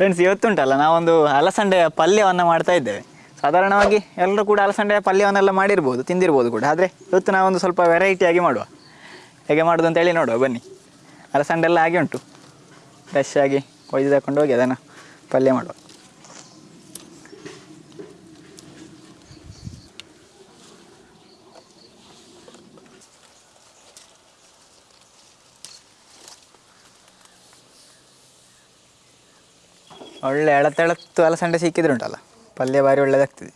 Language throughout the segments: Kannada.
ಫ್ರೆಂಡ್ಸ್ ಇವತ್ತುಂಟಲ್ಲ, ನಾವೊಂದು ಅಲಸಂಡೆಯ ಪಲ್ಯವನ್ನು ಮಾಡ್ತಾ ಇದ್ದೇವೆ. ಸಾಧಾರಣವಾಗಿ ಎಲ್ಲರೂ ಕೂಡ ಅಲಸಂಡೆಯ ಪಲ್ಯವನ್ನೆಲ್ಲ ಮಾಡಿರ್ಬೋದು, ತಿಂದಿರ್ಬೋದು ಕೂಡ. ಆದರೆ ಇವತ್ತು ನಾವೊಂದು ಸ್ವಲ್ಪ ವೆರೈಟಿಯಾಗಿ ಮಾಡುವ. ಹೇಗೆ ಮಾಡೋದು ಅಂತೇಳಿ ನೋಡುವ, ಬನ್ನಿ. ಅಲಸಂಡೆ ಎಲ್ಲ ಆಗಿ ಉಂಟು. ಫ್ರೆಶ್ ಆಗಿ ಕೊಯ್ದು ತಗೊಂಡು ಹೋಗಿ ಅದನ್ನು ಪಲ್ಯ ಮಾಡುವ. ಒಳ್ಳೆ ಎಳತೆಳತ್ತು ಅಲಸಂಡೆ ಸಿಕ್ಕಿದ್ರೆ ಉಂಟಲ್ಲ ಪಲ್ಯ ಭಾರಿ ಒಳ್ಳೆಯದಾಗ್ತದೆ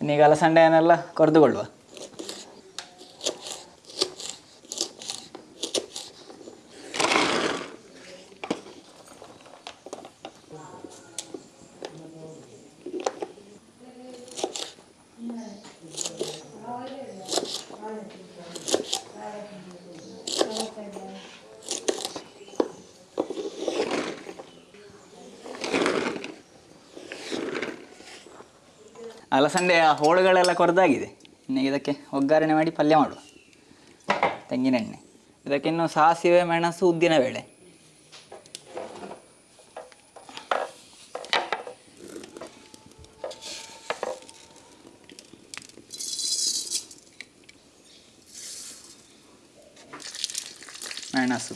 ಇನ್ನೀಗ ಅಲಸಂಡೆಯನ್ನೆಲ್ಲ ಕೊರೆದುಕೊಳ್ಳುವ ಅಲಸಂಡೆಯ ಹೋಳುಗಳೆಲ್ಲ ಕೊರದಾಗಿದೆ. ಇನ್ನು ಇದಕ್ಕೆ ಒಗ್ಗರಣೆ ಮಾಡಿ ಪಲ್ಯ ಮಾಡುವ. ತೆಂಗಿನೆಣ್ಣೆ. ಇದಕ್ಕೆ ಇನ್ನು ಸಾಸಿವೆ, ಮೆಣಸು, ಉದ್ದಿನ ಬೇಳೆ. ಮೆಣಸು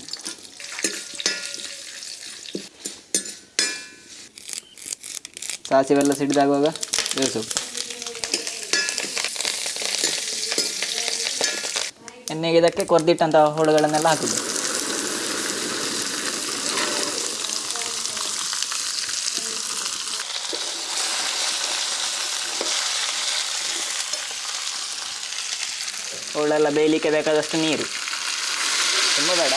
ಸಾಸಿವೆಲ್ಲ ಸಿಡಿದಾಗುವಾಗ ಬೇಸು ಎಣ್ಣೆಗೆ ಇದಕ್ಕೆ ಕೊರ್ದಿಟ್ಟಂತಹ ಹೋಳುಗಳನ್ನೆಲ್ಲ ಹಾಕುದು. ಹೋಳೆಲ್ಲ ಬೇಯಲಿಕ್ಕೆ ಬೇಕಾದಷ್ಟು ನೀರು. ತುಂಬ ಬೇಡ.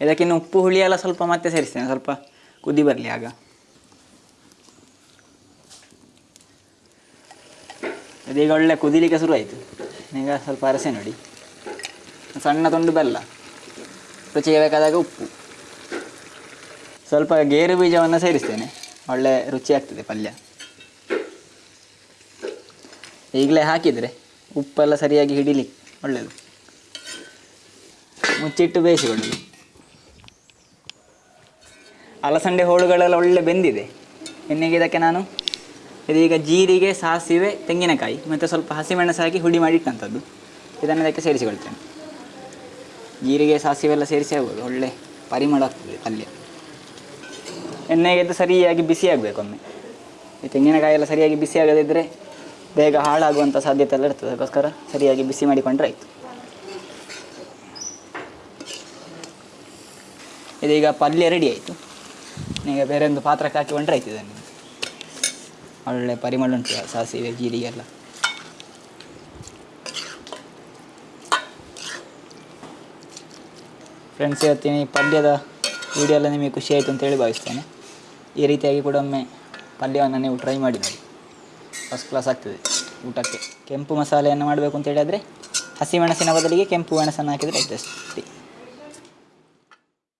ಇದಕ್ಕಿನ್ನು ಉಪ್ಪು, ಹುಳಿ ಎಲ್ಲ ಸ್ವಲ್ಪ ಮತ್ತೆ ಸೇರಿಸ್ತೇನೆ, ಸ್ವಲ್ಪ ಕುದಿ ಬರಲಿ ಆಗ. ಇದೀಗ ಒಳ್ಳೆ ಕುದಿಲಿಕ್ಕೆ ಶುರು ಆಯಿತು ಈಗ ಸ್ವಲ್ಪ ಅರಸೆ ನೋಡಿ. ಸಣ್ಣ ತುಂಡು ಬೆಲ್ಲ. ರುಚಿಗೆ ಬೇಕಾದಾಗ ಉಪ್ಪು. ಸ್ವಲ್ಪ ಗೇರು ಬೀಜವನ್ನು ಸೇರಿಸ್ತೇನೆ. ಒಳ್ಳೆ ರುಚಿ ಆಗ್ತದೆ ಪಲ್ಯ. ಈಗಲೇ ಹಾಕಿದರೆ ಉಪ್ಪೆಲ್ಲ ಸರಿಯಾಗಿ ಹಿಡಿಲಿ ಒಳ್ಳೆಯದು ಮುಚ್ಚಿಟ್ಟು ಬೇಯಿಸಿಕೊಳ್ಳಿ. ಅಲಸಂಡೆ ಹೋಳುಗಳೆಲ್ಲ ಒಳ್ಳೆ ಬೆಂದಿದೆ. ಎಣ್ಣೆಗೆ ಇದಕ್ಕೆ ನಾನು ಇದೀಗ ಜೀರಿಗೆ, ಸಾಸಿವೆ, ತೆಂಗಿನಕಾಯಿ ಮತ್ತು ಸ್ವಲ್ಪ ಹಸಿಮೆಣಸು ಹಾಕಿ ಹುಡಿ ಮಾಡಿಟ್ಟಂಥದ್ದು ಇದನ್ನು ಇದಕ್ಕೆ ಸೇರಿಸಿಕೊಳ್ತೇನೆ. ಜೀರಿಗೆ, ಸಾಸಿವೆ ಎಲ್ಲ ಸೇರಿಸಿ ಆಗ್ಬೋದು. ಒಳ್ಳೆ ಪರಿಮಳ ಆಗ್ತದೆ ಪಲ್ಯ. ಎಣ್ಣೆಗೆ ಇದು ಸರಿಯಾಗಿ ಬಿಸಿ ಆಗಬೇಕು ಒಮ್ಮೆ. ಈ ತೆಂಗಿನಕಾಯಿ ಎಲ್ಲ ಸರಿಯಾಗಿ ಬಿಸಿ ಆಗದಿದ್ದರೆ ಬೇಗ ಹಾಳಾಗುವಂಥ ಸಾಧ್ಯತೆ ಎಲ್ಲ ಇರ್ತದೆ. ಅದಕ್ಕೋಸ್ಕರ ಸರಿಯಾಗಿ ಬಿಸಿ ಮಾಡಿಕೊಂಡ್ರೆ ಆಯಿತು. ಇದೀಗ ಪಲ್ಯ ರೆಡಿ ಆಯಿತು. ಈಗ ಬೇರೆ ಒಂದು ಪಾತ್ರಕ್ಕೆ ಹಾಕಿಕೊಂಡ್ರೆ ಆಯ್ತು ಇದನ್ನು. ಒಳ್ಳೆ ಪರಿಮಳ ಉಂಟು, ಸಾಸಿವೆ, ಜೀರಿಗೆ ಎಲ್ಲ. ಫ್ರೆಂಡ್ಸ್ ಹೇಳ್ತೀನಿ ಪಲ್ಯದ ವಿಡಿಯೋ ಎಲ್ಲ ನಿಮಗೆ ಖುಷಿ ಆಯಿತು ಅಂತೇಳಿ ಭಾವಿಸ್ತೇನೆ. ಈ ರೀತಿಯಾಗಿ ಕೂಡ ಒಮ್ಮೆ ಪಲ್ಯವನ್ನು ನೀವು ಟ್ರೈ ಮಾಡಿ ನೋಡಿ. ಫಸ್ಟ್ ಕ್ಲಾಸ್ ಆಗ್ತದೆ ಊಟಕ್ಕೆ. ಕೆಂಪು ಮಸಾಲೆಯನ್ನು ಮಾಡಬೇಕು ಅಂತ ಹೇಳಿದರೆ ಹಸಿ ಬದಲಿಗೆ ಕೆಂಪು ಮೆಣಸನ್ನು ಹಾಕಿದರೆ ಅಷ್ಟೇ.